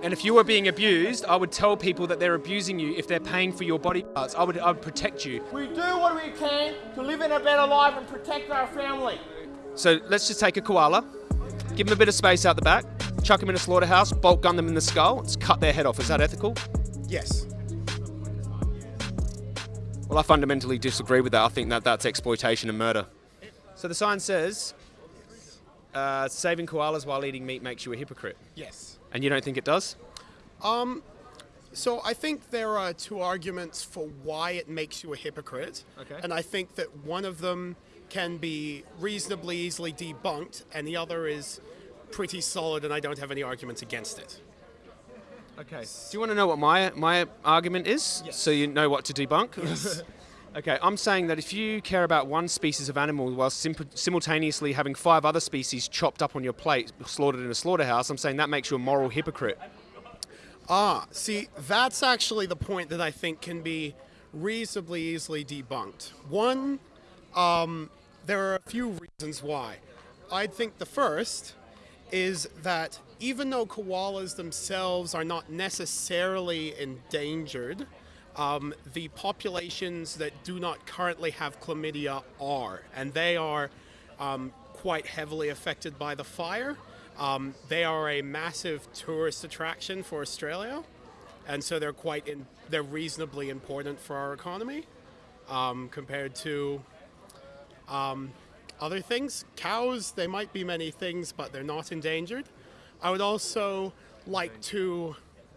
And if you were being abused, I would tell people that they're abusing you if they're paying for your body parts. I would, I would protect you. We do what we can to live in a better life and protect our family. So let's just take a koala, give them a bit of space out the back, chuck them in a slaughterhouse, bolt gun them in the skull, let's cut their head off. Is that ethical? Yes. Well, I fundamentally disagree with that. I think that that's exploitation and murder. So the sign says, uh, saving koalas while eating meat makes you a hypocrite. Yes. And you don't think it does? Um, so I think there are two arguments for why it makes you a hypocrite. Okay. And I think that one of them can be reasonably easily debunked, and the other is pretty solid, and I don't have any arguments against it. Okay. Do you want to know what my my argument is? Yes. So you know what to debunk? okay, I'm saying that if you care about one species of animal while sim- simultaneously having five other species chopped up on your plate, slaughtered in a slaughterhouse, I'm saying that makes you a moral hypocrite. Ah, see, that's actually the point that I think can be reasonably easily debunked. One, um, there are a few reasons why. I think the first is that even though koalas themselves are not necessarily endangered, um, the populations that do not currently have chlamydia are, and they are um, quite heavily affected by the fire. Um, they are a massive tourist attraction for Australia, and so they're quite in, they're reasonably important for our economy um, compared to um, other things. Cows, they might be many things, but they're not endangered. I would also like to.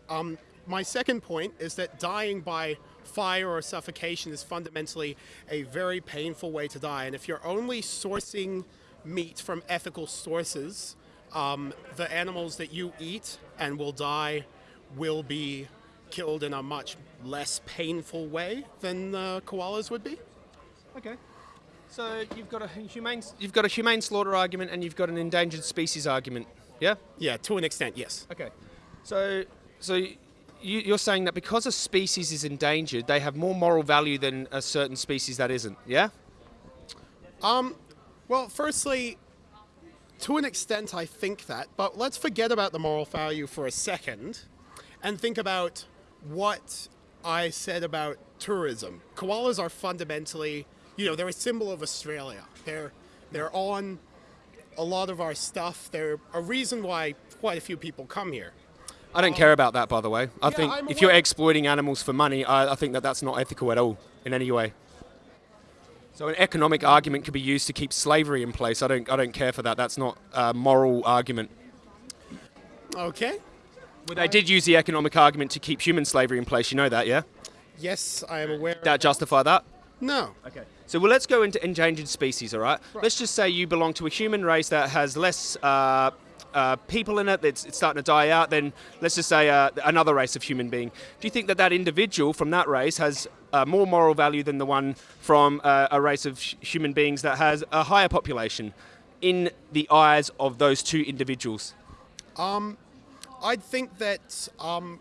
Um, my second point is that dying by fire or suffocation is fundamentally a very painful way to die. And if you're only sourcing meat from ethical sources, um, the animals that you eat and will die will be killed in a much less painful way than the koalas would be. Okay. So you've got a humane you've got a humane slaughter argument and you've got an endangered species argument. Yeah. Yeah, to an extent, yes. Okay. So so you're saying that because a species is endangered, they have more moral value than a certain species that isn't. Yeah. Um, well, firstly, to an extent, I think that, but let's forget about the moral value for a second and think about what I said about tourism. Koalas are fundamentally, you know, they're a symbol of Australia. They're they're on a lot of our stuff. They're a reason why quite a few people come here. I don't care about that, by the way. I Yeah, think I'm if you're exploiting animals for money, I, I think that that's not ethical at all in any way. So an economic argument could be used to keep slavery in place. I don't, I don't care for that. That's not a moral argument. Okay. Well, they did use the economic argument to keep human slavery in place. You know that, yeah? Yes, I am aware. That justify that? no. Okay. So well, let's go into endangered species, all right? Let's just say you belong to a human race that has less uh, uh, people in it, that's it's starting to die out. Then let's just say uh, another race of human being. Do you think that that individual from that race has uh, more moral value than the one from uh, a race of hu- human beings that has a higher population in the eyes of those two individuals? I think that um,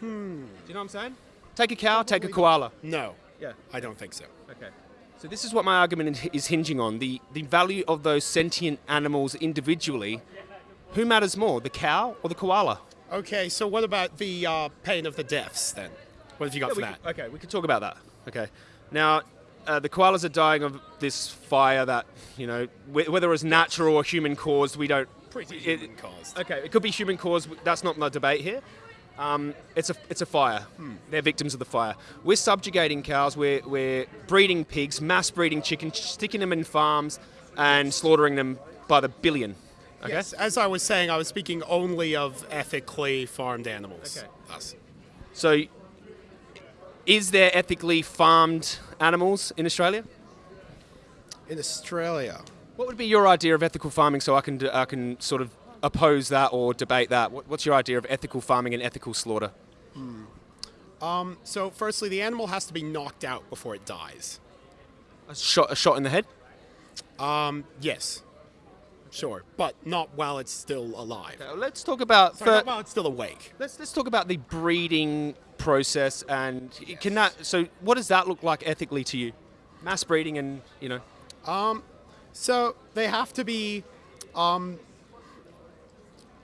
Do you know what I'm saying? Take a cow, take a koala. no. Yeah. I don't think so. Okay. So this is what my argument is hinging on: the the value of those sentient animals individually. Who matters more, the cow or the koala? Okay, so what about the uh, pain of the deaths then? What have you got for that? could- okay, we could talk about that. Okay. Now, uh, the koalas are dying of this fire that you know, wh- whether it's natural or human caused, we don't. Pretty it- human caused. Okay, it could be human caused. That's not my debate here. Um, it's a it's a fire. Hmm. They're victims of the fire. We're subjugating cows. We're we're breeding pigs, mass breeding chickens, sticking them in farms, and slaughtering them by the billion. Okay. Yes, as I was saying, I was speaking only of ethically farmed animals. Okay. Thus. So, is there ethically farmed animals in Australia? In Australia. What would be your idea of ethical farming so I can, I can sort of oppose that or debate that? What's your idea of ethical farming and ethical slaughter? Hmm. Um, so, firstly, the animal has to be knocked out before it dies. A shot, a shot in the head? Um, yes. Sure, but not while it's still alive. Now, let's talk about Sorry, not while it's still awake. let's let's talk about the breeding process and can that so what does that look like ethically to you? Mass breeding and you know um, So they have to be um,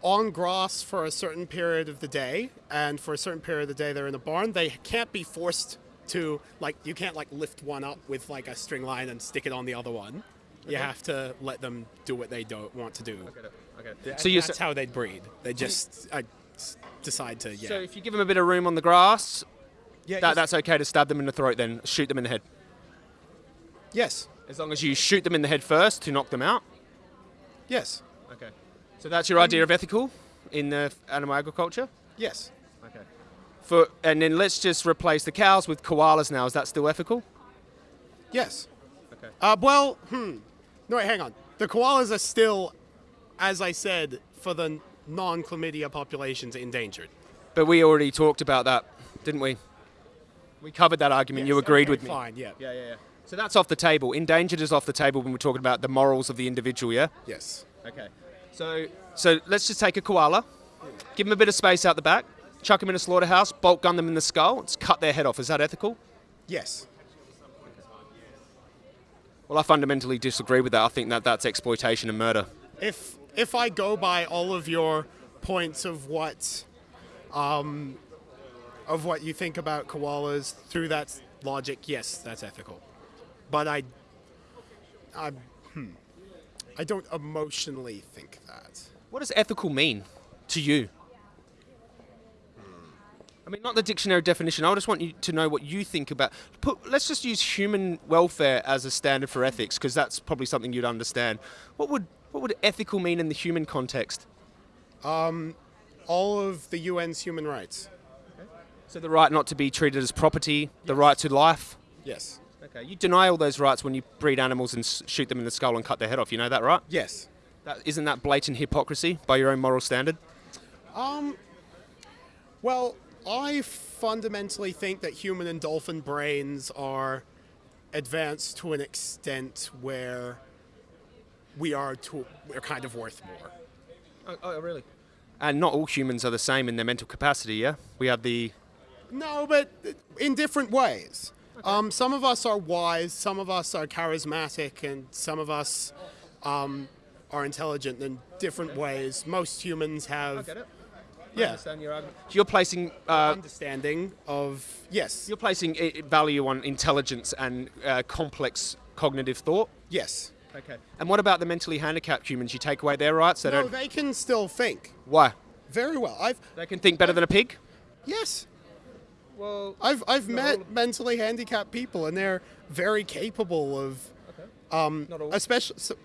on grass for a certain period of the day, and for a certain period of the day they're in a barn, they can't be forced to like you can't like lift one up with like a string line and stick it on the other one. You have to let them do what they don't want to do. Okay. So So you that's how they breed. They just uh, decide to yeah. so if you give them a bit of room on the grass, yeah that, that's okay to stab them in the throat, then shoot them in the head. yes, As long as you shoot them in the head first to knock them out. yes, Okay. So that's your idea of ethical in the animal agriculture. yes. Okay. For and then let's just replace the cows with koalas now. Is that still ethical? Yes. Okay. Uh, well, hmm. No, wait, hang on. The koalas are still, as I said, for the non-chlamydia populations endangered. But we already talked about that, didn't we? We covered that argument. you agreed okay, with me. Fine, yeah. Yeah, yeah, yeah. So that's off the table. Endangered is off the table when we're talking about the morals of the individual. Yeah. Yes. Okay. So so let's just take a koala, give them a bit of space out the back, chuck them in a slaughterhouse, bolt gun them in the skull, let's cut their head off. Is that ethical? Yes. Well, I fundamentally disagree with that. I think that that's exploitation and murder. If if I go by all of your points of what, um, of what you think about koalas through that logic, yes, that's ethical. But I, I, hmm, I don't emotionally think that. What does ethical mean to you? I mean, not the dictionary definition. I just want you to know what you think about. Put, let's just use human welfare as a standard for ethics, because that's probably something you'd understand. What would what would ethical mean in the human context? Um, all of the UN's human rights. So the right not to be treated as property, the right to life. Yes. Okay, you deny all those rights when you breed animals and shoot them in the skull and cut their head off. You know that, right? Yes. That, isn't that blatant hypocrisy by your own moral standard? Um, Well, I fundamentally think that human and dolphin brains are advanced to an extent where we are to, we're kind of worth more. Oh, oh, really? And not all humans are the same in their mental capacity. Yeah, we have the No, but in different ways. Um, some of us are wise, some of us are charismatic, and some of us um, are intelligent in different ways. Most humans have it. yeah understand your argument. So you're placing uh, understanding of yes, you're placing value on intelligence and uh, complex cognitive thought. yes. Okay. And what about the mentally handicapped humans? You take away their rights. They No, don't. they can still think Why? very well. I've They can think better than a pig. yes. Well, I've I've met all mentally handicapped people, and they're very capable of, um, Not all. especially. So,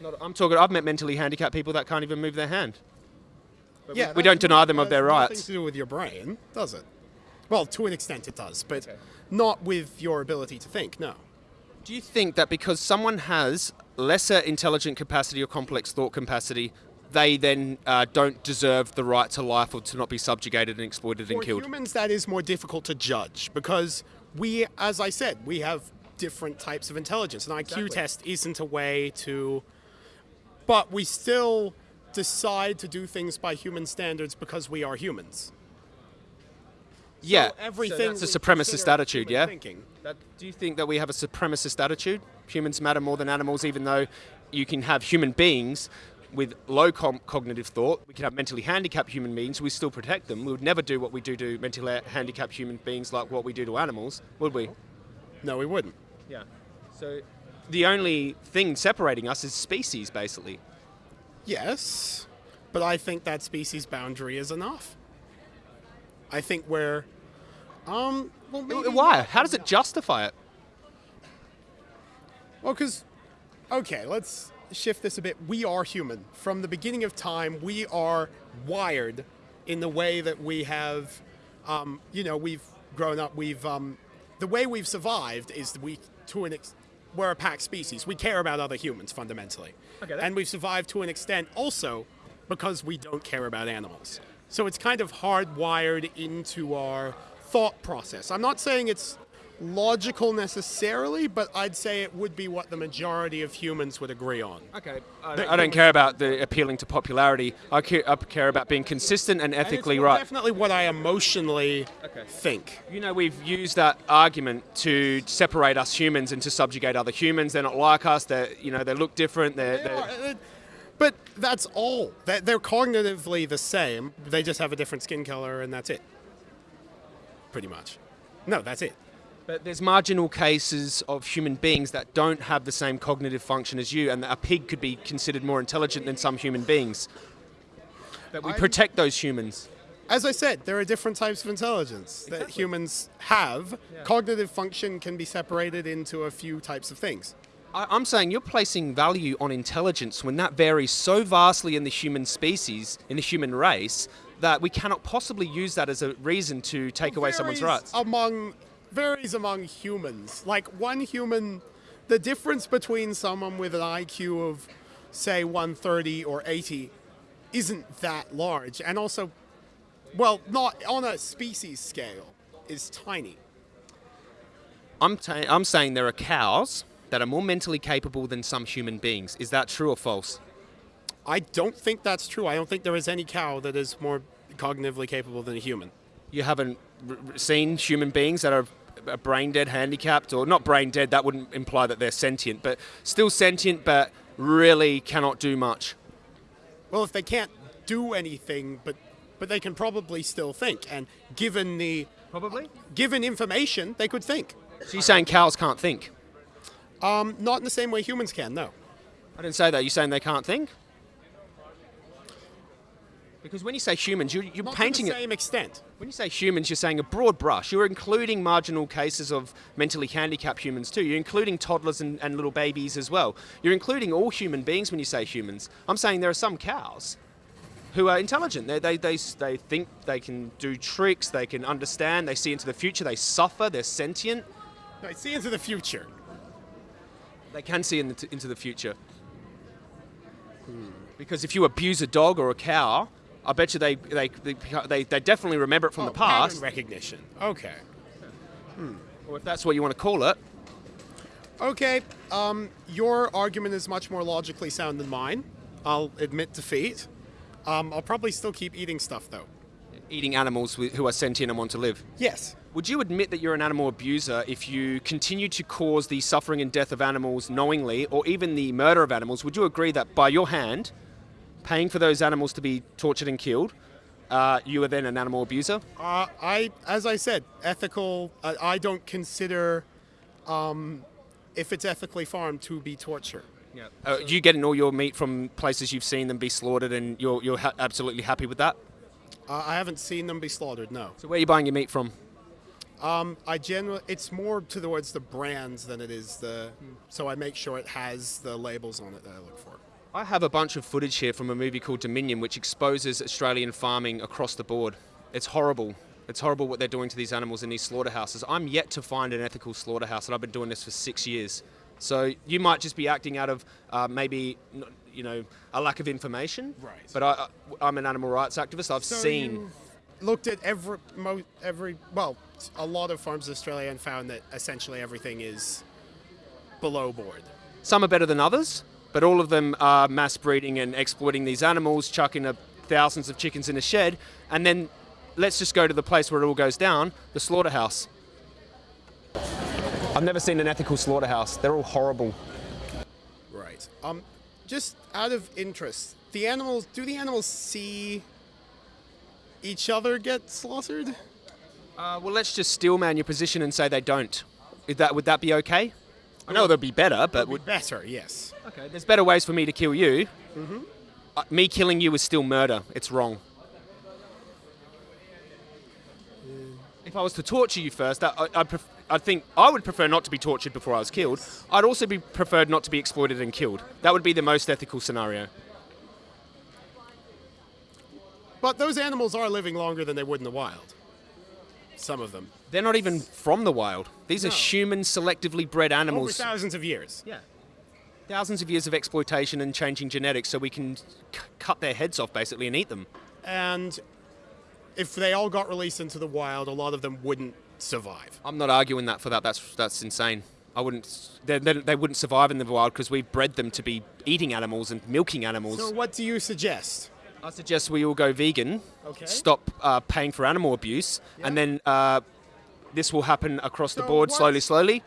not, I'm talking. I've met mentally handicapped people that can't even move their hand. yeah, we that- don't deny them of their has nothing rights. to do with your brain, does it? Well, to an extent, it does, but Okay. not with your ability to think. No. Do you think that because someone has lesser intelligent capacity or complex thought capacity, they then uh, don't deserve the right to life or to not be subjugated and exploited and For killed? humans, that is more difficult to judge because we, as I said, we have different types of intelligence. An IQ Exactly. test isn't a way to, but we still decide to do things by human standards because we are humans. yeah, So everything So that's a supremacist attitude. Yeah. Thinking. That, do you think that we have a supremacist attitude? Humans matter more than animals, even though you can have human beings with low cognitive thought. We can have mentally handicapped human beings. We still protect them. We would never do what we do to mentally handicapped human beings like what we do to animals, would we? No, we wouldn't. Yeah. So the only thing separating us is species, basically. Yes, but I think that species boundary is enough. I think we're, um, well, maybe Why? How does it justify it? Well, because, okay, let's shift this a bit. We are human. From the beginning of time, we are wired in the way that we have, um, you know, we've grown up. We've, um, the way we've survived is we, to an ex- we're a pack species. We care about other humans fundamentally. Okay, And we've survived to an extent also because we don't care about animals. So it's kind of hardwired into our thought process. I'm not saying it's logical necessarily, but I'd say it would be what the majority of humans would agree on. Okay. I don't, I don't care about the appealing to popularity. I care, I care about being consistent and And it's ethically more right. Definitely what I emotionally Okay. think. You know, we've used that argument to separate us humans and to subjugate other humans. They're not like us. They, you know, they look different. They're, They they're are, But That's all. That they're cognitively the same. They just have a different skin color, and that's it. Pretty much. No, that's it. But there's marginal cases of human beings that don't have the same cognitive function as you, and a pig could be considered more intelligent than some human beings. But we I'm- protect those humans. As I said, there are different types of intelligence that humans have. Cognitive function can be separated into a few types of things. I, I'm saying you're placing value on intelligence when that varies so vastly in the human species, in the human race, that we cannot possibly use that as a reason to take away someone's rights. Among varies among humans. Like one human, the difference between someone with an IQ of, say, 130 or 80, isn't that large, and also, well, not on a species scale, is tiny. I'm, ta- I'm saying there are cows that are more mentally capable than some human beings. Is that true or false? I don't think that's true. I don't think there is any cow that is more cognitively capable than a human. You haven't seen human beings that are brain dead, handicapped, or not brain dead, that wouldn't imply that they're sentient, but still sentient, but really cannot do much. Well, if they can't do anything, but but they can probably still think, and given the Probably. given information, they could think. So you're saying cows can't think? Um, not in the same way humans can. No. I didn't say that. You're saying they can't think? Because when you say humans, you're, you're painting to the it. same extent. When you say humans, you're saying a broad brush. You're including marginal cases of mentally handicapped humans too. You're including toddlers and, and little babies as well. You're including all human beings when you say humans. I'm saying there are some cows who are intelligent. They, they, they, they think they can do tricks, they can understand, they see into the future, they suffer, they're sentient. They see into the future. They can see in the, into the future. Hmm. Because if you abuse a dog or a cow, I bet you they, they, they, they, definitely remember it from Oh, the past. recognition. Okay. Or if that's what you want to call it. Okay. Um, your argument is much more logically sound than mine. I'll admit defeat. Um, I'll probably still keep eating stuff though. eating animals who are sentient and want to live. Yes. Would you admit that you're an animal abuser if you continue to cause the suffering and death of animals knowingly, or even the murder of animals? Would you agree that by your hand, paying for those animals to be tortured and killed, uh, you are then an animal abuser? Uh, I, as I said, ethical. Uh, I don't consider, um, if it's ethically farmed, to be torture. Yeah. Uh, you getting all your meat from places you've seen them be slaughtered, and you're you're ha- absolutely happy with that? Uh, I haven't seen them be slaughtered. No. So where are you buying your meat from? Um, I generally, it's more towards the brands than it is the. So I make sure it has the labels on it that I look for. I have a bunch of footage here from a movie called Dominion, which exposes Australian farming across the board. It's horrible. It's horrible what they're doing to these animals in these slaughterhouses. I'm yet to find an ethical slaughterhouse, and I've been doing this for six years. So you might just be acting out of uh, maybe, you know, a lack of information. Right. But I, I'm an animal rights activist. I've So seen. looked at every mo- every well, a lot of farms in Australia and found that essentially everything is below board. Some are better than others, but all of them are mass breeding and exploiting these animals, chucking a, thousands of chickens in a shed, and then let's just go to the place where it all goes down the slaughterhouse. I've never seen an ethical slaughterhouse. They're all horrible. Right. Um, just out of interest, the animals. Do the animals see each other get slaughtered? Uh, well, let's just steelman your position and say they don't. Is that, would that be okay? I know that'd be better, but would, Would better, yes. okay. There's better ways for me to kill you. Uh, me killing you is still murder. It's wrong. If I was to torture you first, that, I, I'd, pref- I think I would prefer not to be tortured before I was killed. I'd also be preferred not to be exploited and killed. That would be the most ethical scenario. But those animals are living longer than they would in the wild. Some of them. They're not even from the wild. These are human, selectively bred animals. Over thousands of years. Yeah. Thousands of years of exploitation and changing genetics so we can c- cut their heads off basically and eat them. And if they all got released into the wild, a lot of them wouldn't survive. I'm not arguing that for that. That's that's insane. I wouldn't. They, they, they wouldn't survive in the wild because we've bred them to be eating animals and milking animals. So, what do you suggest? I suggest we all go vegan. Okay. Stop uh, paying for animal abuse, and then uh, this will happen across the board what- slowly, slowly.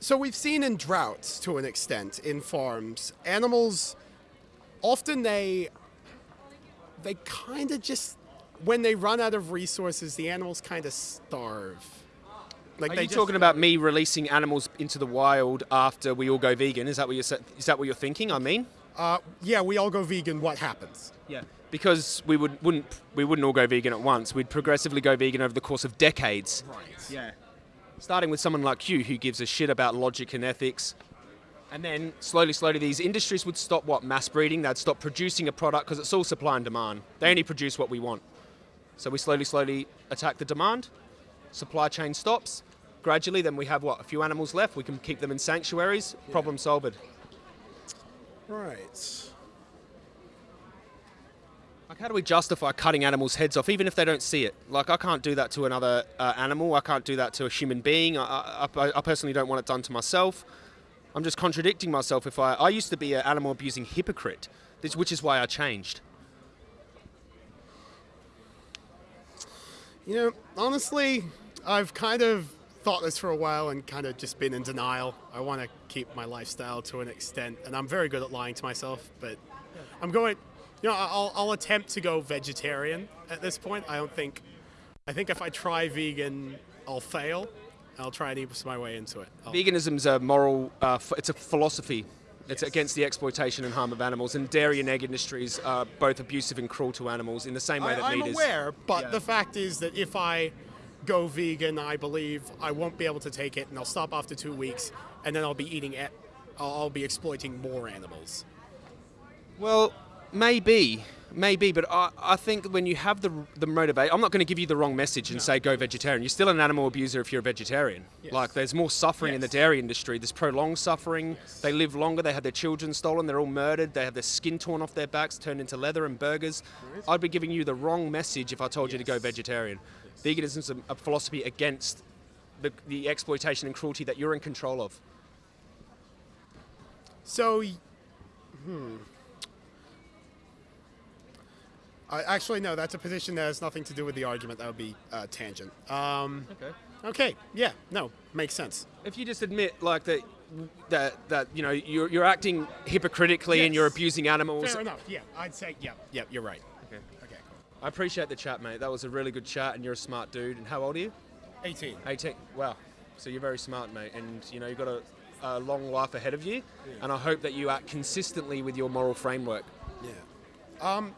So, we've seen in droughts to an extent in farms, animals often they they kind of just when they run out of resources, the animals kind of starve. Like Are they you just- talking about me releasing animals into the wild after we all go vegan? Is that what you're sa- is that what you're thinking? I mean, Uh, yeah, we all go vegan. What happens? yeah, because we would wouldn't we wouldn't all go vegan at once. We'd progressively go vegan over the course of decades. Right. Yeah. Starting with someone like you who gives a shit about logic and ethics. And then slowly, slowly, these industries would stop what? Mass breeding. They'd stop producing a product because it's all supply and demand. They only produce what we want. So we slowly, slowly attack the demand. Supply chain stops. Gradually, then we have what? A few animals left. We can keep them in sanctuaries. Problem solved. Right. Like, how do we justify cutting animals' heads off, even if they don't see it? Like, I can't do that to another uh, animal. I can't do that to a human being. I, I, I- personally don't want it done to myself. I'm just contradicting myself. If I, I used to be an animal abusing hypocrite, this, which is why I changed. You know, honestly, I've kind of thought this for a while and kind of just been in denial. I want to keep my lifestyle to an extent, and I'm very good at lying to myself, but I'm going, you know, I'll, I'll attempt to go vegetarian at this point. I don't think, I think if I try vegan, I'll fail. I'll try and ease my way into it. I'll- Veganism's a moral, uh, it's a philosophy. It's Yes. against the exploitation and harm of animals, and dairy and egg industries are both abusive and cruel to animals in the same way that I, am meat is. aware, but Yeah. the fact is that if I go vegan, I believe I won't be able to take it, and I'll stop after two weeks, and then I'll be eating it. I'll, I'll be exploiting more animals. Well, maybe, maybe, but I, I think when you have the the motivate, I'm not going to give you the wrong message and say go vegetarian. You're still an animal abuser if you're a vegetarian. Yes. Like there's more suffering in the dairy industry. There's prolonged suffering. They live longer. They have their children stolen. They're all murdered. They have their skin torn off their backs, turned into leather and burgers. I'd be giving you the wrong message if I told you to go Yes. vegetarian. Veganism is a, a philosophy against the, the exploitation and cruelty that you're in control of. So, hmm. I, actually, no, that's a position that has nothing to do with the argument. That would be uh, tangent. Um, Okay. okay, yeah, no, makes sense. If you just admit like that, that that you know you're, you're acting hypocritically and you're abusing animals. Fair enough. Yeah, I'd say, yeah, yeah, you're right. Okay. Okay, cool. I appreciate the chat, mate. That was a really good chat, and you're a smart dude. And how old are you? 18. 18. Wow. So you're very smart, mate, and you know you've got a, a long life ahead of you. And I hope that you act consistently with your moral framework. Yeah. Um,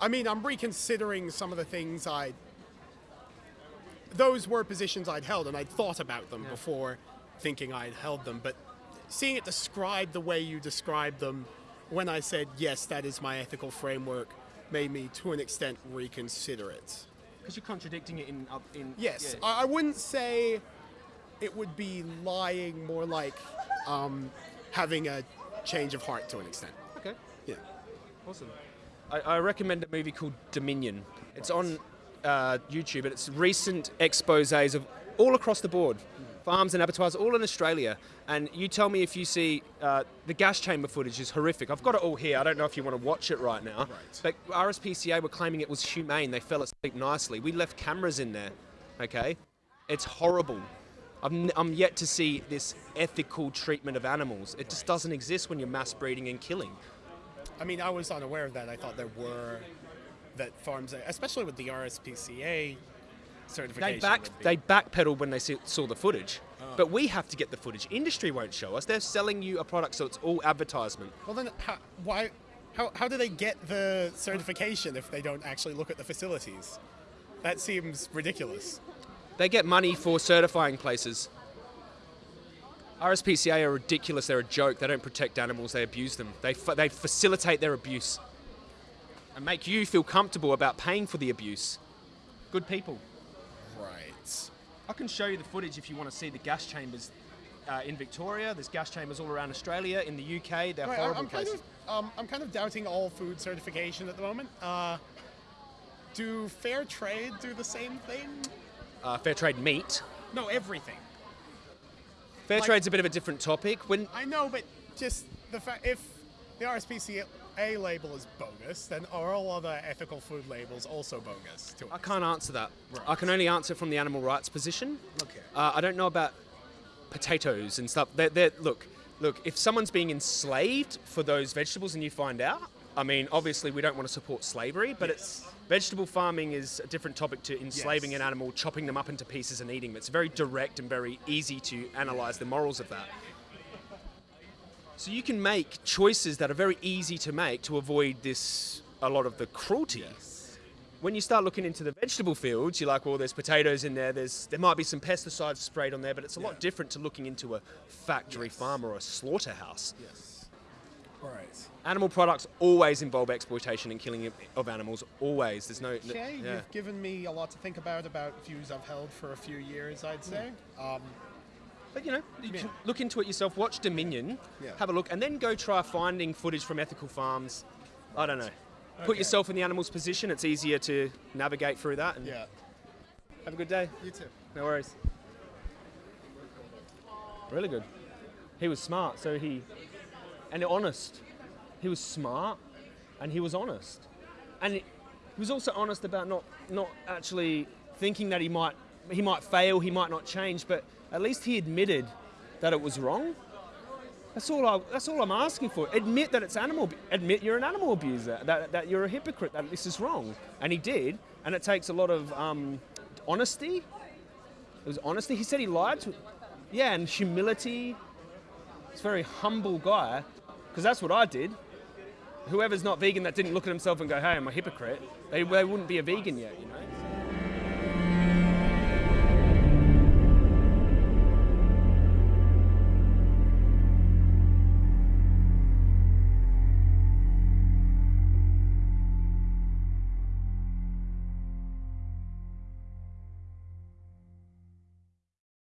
I mean, I'm reconsidering some of the things I. Those were positions I'd held, and I'd thought about them before thinking I'd held them. But seeing it described the way you described them, when I said yes, that is my ethical framework, made me to an extent reconsider it. Because you're contradicting it in. in Yes, yeah. I, I wouldn't say it would be lying, more like um, having a change of heart to an extent. okay. Yeah. Awesome. I, I recommend a movie called Dominion. It's on uh, YouTube, and it's recent exposés of all across the board, farms and abattoirs, all in Australia. And you tell me if you see uh, the gas chamber footage is horrific. I've got it all here. I don't know if you want to watch it right now. Right. But RSPCA were claiming it was humane. They fell asleep nicely. We left cameras in there. Okay, it's horrible. N- I'm yet to see this ethical treatment of animals. It just doesn't exist when you're mass breeding and killing. I mean, I was unaware of that. I thought there were that farms, especially with the RSPCA They certification. back be- they backpedaled when they see, saw the footage, oh. but we have to get the footage. Industry won't show us. They're selling you a product, so it's all advertisement. well, then how, why? How, how do they get the certification if they don't actually look at the facilities? That seems ridiculous. They get money for certifying places. RSPCA are ridiculous. They're a joke. They don't protect animals. They abuse them. They they facilitate their abuse and make you feel comfortable about paying for the abuse. Good people. Right. I can show you the footage if you want to see the gas chambers uh, in Victoria. There's gas chambers all around Australia. In the UK, they're Right, horrible I'm kind places. of um, I'm kind of doubting all food certification at the moment. Uh, do fair trade do the same thing? Uh, fair trade meat. No, everything. Fair Like- trade's a bit of a different topic. When I know, but just the fact if the RSPCA label is bogus, then are all other ethical food labels also bogus? To I can't answer that. Right. I can only answer from the animal rights position. Okay. Uh, I don't know about potatoes and stuff. They're, they're, look, look, if someone's being enslaved for those vegetables and you find out, I mean, obviously we don't want to support slavery, but it's vegetable farming is a different topic to enslaving Yes. an animal, chopping them up into pieces and eating them. It's very direct and very easy to analyze the morals of that. So you can make choices that are very easy to make to avoid this a lot of the cruelty. When you start looking into the vegetable fields, you're like, well, there's potatoes in there. There's there might be some pesticides sprayed on there, but it's a lot different to looking into a factory farm or a slaughterhouse. Yes. Right. Animal products always involve exploitation and killing of- animals. Always. There's no. Okay, yeah. you've given me a lot to think about about views I've held for a few years, I'd say. Um, But you know, you Yeah. look into it yourself. Watch Dominion. Yeah. Have a look, and then go try finding footage from ethical farms. I don't know. Put yourself in the animal's position. It's easier to navigate through that. And yeah. Have a good day. You too. No worries. Really good. He was smart, so he and honest. He was smart, and he was honest, and he was also honest about not not actually thinking that he might he might fail, he might not change, but at least he admitted that it was wrong. That's all. I, that's all I'm asking for. Admit that it's animal. Admit you're an animal abuser. That, that you're a hypocrite. That this is wrong. And he did. And it takes a lot of um, honesty. It was honesty. He said he lied to. Yeah, and humility. He's a very humble guy. Because that's what I did. Whoever's not vegan that didn't look at himself and go, "Hey, I'm a hypocrite," they, they wouldn't be a vegan yet. You know.